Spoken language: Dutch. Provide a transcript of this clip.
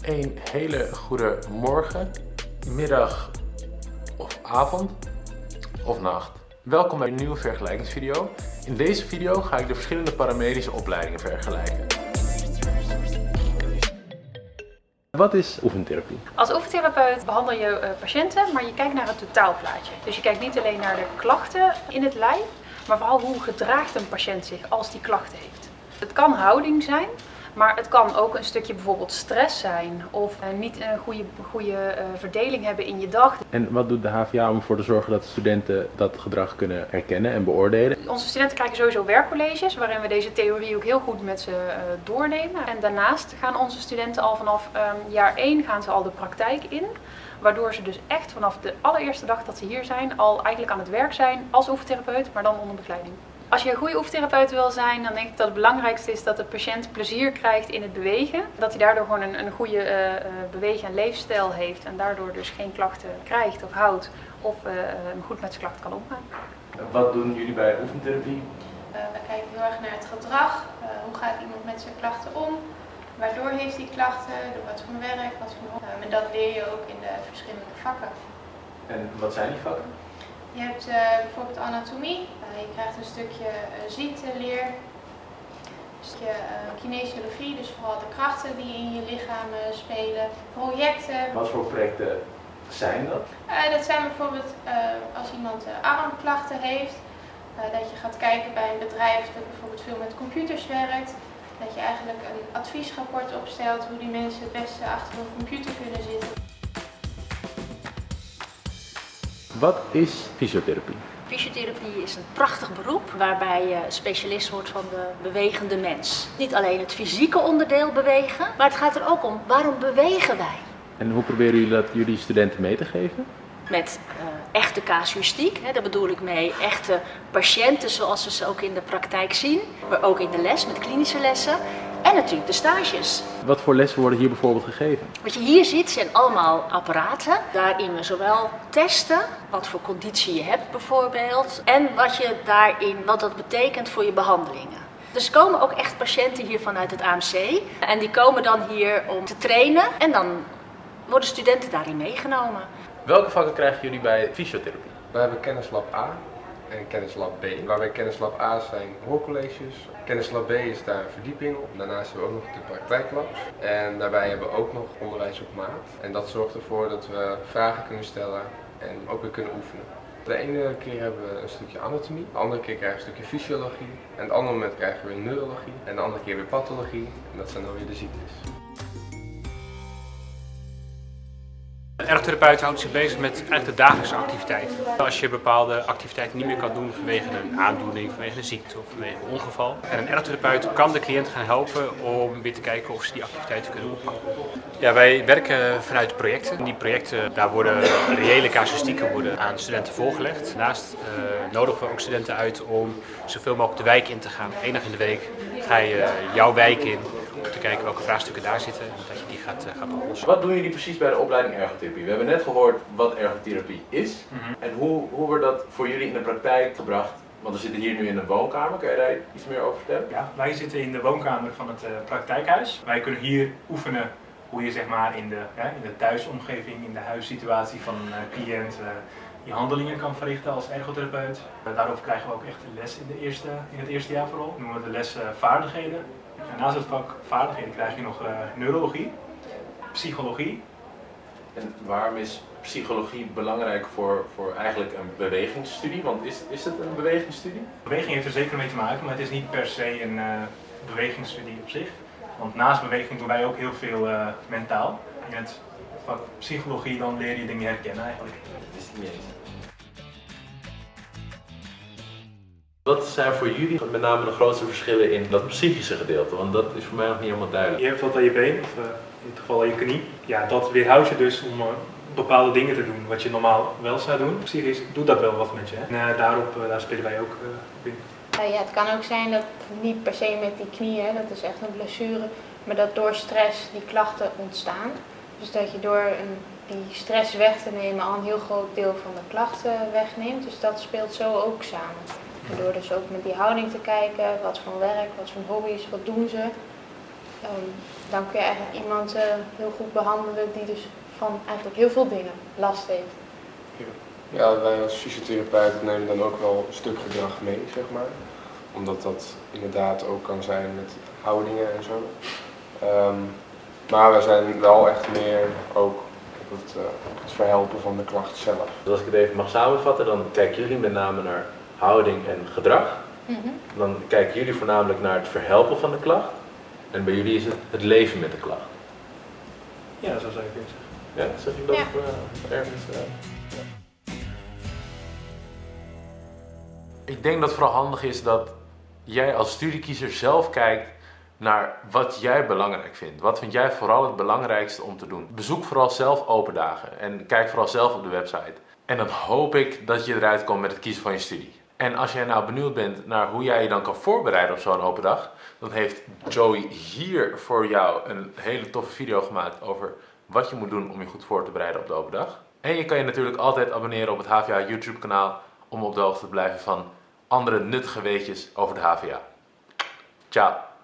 Een hele goede morgen, middag of avond of nacht. Welkom bij een nieuwe vergelijkingsvideo. In deze video ga ik de verschillende paramedische opleidingen vergelijken. Wat is oefentherapie? Als oefentherapeut behandel je eh, patiënten, maar je kijkt naar het totaalplaatje. Dus je kijkt niet alleen naar de klachten in het lijf, maar vooral hoe gedraagt een patiënt zich als die klachten heeft. Het kan houding zijn, maar het kan ook een stukje bijvoorbeeld stress zijn of eh, niet een goede, goede uh, verdeling hebben in je dag. En wat doet de HVA om ervoor te zorgen dat de studenten dat gedrag kunnen herkennen en beoordelen? Onze studenten krijgen sowieso werkcolleges waarin we deze theorie ook heel goed met ze uh, doornemen. En daarnaast gaan onze studenten al vanaf um, jaar 1 gaan ze al de praktijk in. Waardoor ze dus echt vanaf de allereerste dag dat ze hier zijn al eigenlijk aan het werk zijn als oefentherapeut, maar dan onder begeleiding. Als je een goede oefentherapeut wil zijn, dan denk ik dat het belangrijkste is dat de patiënt plezier krijgt in het bewegen. Dat hij daardoor gewoon een, een goede uh, bewegen- en leefstijl heeft en daardoor dus geen klachten krijgt of houdt of uh, goed met zijn klachten kan omgaan. Wat doen jullie bij oefentherapie? we kijken heel erg naar het gedrag. hoe gaat iemand met zijn klachten om? Waardoor heeft hij klachten? Door wat voor werk? Wat voor... en dat leer je ook in de verschillende vakken. En wat zijn die vakken? Je hebt uh, bijvoorbeeld anatomie, uh, je krijgt een stukje uh, ziekteleer, een stukje kinesiologie, dus vooral de krachten die in je lichaam spelen, projecten. Wat voor projecten zijn dat? dat zijn bijvoorbeeld als iemand armklachten heeft, dat je gaat kijken bij een bedrijf dat bijvoorbeeld veel met computers werkt. Dat je eigenlijk een adviesrapport opstelt hoe die mensen het beste achter een computer kunnen zitten. Wat is fysiotherapie? Fysiotherapie is een prachtig beroep waarbij je specialist wordt van de bewegende mens. Niet alleen het fysieke onderdeel bewegen, maar het gaat er ook om waarom bewegen wij? En hoe proberen jullie dat jullie studenten mee te geven? Met uh, echte casuïstiek, hè, daar bedoel ik mee echte patiënten zoals we ze ook in de praktijk zien. Maar ook in de les met klinische lessen. En natuurlijk de stages. Wat voor lessen worden hier bijvoorbeeld gegeven? Wat je hier ziet zijn allemaal apparaten. Daarin we zowel testen, wat voor conditie je hebt bijvoorbeeld. En wat, je daarin, wat dat betekent voor je behandelingen. Dus er komen ook echt patiënten hier vanuit het AMC. En die komen dan hier om te trainen. En dan worden studenten daarin meegenomen. Welke vakken krijgen jullie bij fysiotherapie? We hebben kennislab A en kennislab B. Waarbij kennislab A zijn hoorcolleges. Kennislab B is daar een verdieping op. Daarnaast hebben we ook nog de praktijklabs. En daarbij hebben we ook nog onderwijs op maat. En dat zorgt ervoor dat we vragen kunnen stellen en ook weer kunnen oefenen. De ene keer hebben we een stukje anatomie, de andere keer krijgen we een stukje fysiologie. En het andere moment krijgen we neurologie en de andere keer weer pathologie. En dat zijn dan weer de ziektes. Een ergotherapeut houdt zich bezig met de dagelijkse activiteiten. Als je bepaalde activiteiten niet meer kan doen vanwege een aandoening, vanwege een ziekte of vanwege een ongeval. En een ergotherapeut kan de cliënt gaan helpen om weer te kijken of ze die activiteiten kunnen oppakken. Ja, wij werken vanuit projecten. Die projecten, daar worden reële casuïstieken worden aan studenten voorgelegd. Daarnaast uh, nodigen we ook studenten uit om zoveel mogelijk de wijk in te gaan. Eén dag in de week ga je jouw wijk in om te kijken welke vraagstukken daar zitten en dat je die gaat, uh, gaat oplossen. Wat doen jullie precies bij de opleiding ergotherapie? We hebben net gehoord wat ergotherapie is mm -hmm. en hoe, hoe wordt dat voor jullie in de praktijk gebracht. Want we zitten hier nu in een woonkamer, kan je daar iets meer over vertellen? Ja, wij zitten in de woonkamer van het uh, praktijkhuis. Wij kunnen hier oefenen hoe je zeg maar in de, ja, in de thuisomgeving, in de huissituatie van een uh, cliënt je handelingen kan verrichten als ergotherapeut. daarover krijgen we ook echt les in, de eerste, in het eerste jaar vooral. Dat noemen we de les vaardigheden. En naast het vak vaardigheden krijg je nog uh, neurologie, psychologie. En waarom is psychologie belangrijk voor, voor eigenlijk een bewegingsstudie? Want is, is het een bewegingsstudie? Beweging heeft er zeker mee te maken, maar het is niet per se een uh, bewegingsstudie op zich. Want naast beweging doen wij ook heel veel uh, mentaal. In het vak psychologie dan leer je dingen herkennen eigenlijk. Dat is niet eens. Wat zijn voor jullie met name de grootste verschillen in dat psychische gedeelte? Want dat is voor mij nog niet helemaal duidelijk. Je hebt wat aan je been, of uh, in dit geval aan je knie. Ja, dat weerhoudt je dus om uh, bepaalde dingen te doen wat je normaal wel zou doen. Psychisch doet dat wel wat met je. En uh, daarop daar spelen wij ook op in. ja, het kan ook zijn dat niet per se met die knieën, dat is echt een blessure, maar dat door stress die klachten ontstaan. Dus dat je door een, die stress weg te nemen al een heel groot deel van de klachten wegneemt. Dus dat speelt zo ook samen. En door dus ook met die houding te kijken, wat voor werk, wat voor hobby's, wat doen ze. ehm, dan kun je eigenlijk iemand eh, heel goed behandelen die dus van eigenlijk heel veel dingen last heeft. Ja, wij als fysiotherapeuten nemen dan ook wel een stuk gedrag mee, zeg maar. Omdat dat inderdaad ook kan zijn met houdingen en zo. Ehm, maar wij zijn wel echt meer ook op het, eh, het verhelpen van de klacht zelf. Dus als ik het even mag samenvatten, dan kijken jullie met name naar houding en gedrag. Dan kijken jullie voornamelijk naar het verhelpen van de klacht. En bij jullie is het het leven met de klacht. Ja, zo zou je kunnen zeggen. Ja, zeg ik dat Ja. eh, ergens? eh? Ik denk dat het vooral handig is dat jij als studiekiezer zelf kijkt naar wat jij belangrijk vindt. Wat vind jij vooral het belangrijkste om te doen? Bezoek vooral zelf open dagen en kijk vooral zelf op de website. En dan hoop ik dat je eruit komt met het kiezen van je studie. En als jij nou benieuwd bent naar hoe jij je dan kan voorbereiden op zo'n open dag, dan heeft Joey hier voor jou een hele toffe video gemaakt over wat je moet doen om je goed voor te bereiden op de open dag. En je kan je natuurlijk altijd abonneren op het HVA YouTube kanaal om op de hoogte te blijven van andere nuttige weetjes over de HVA. Ciao!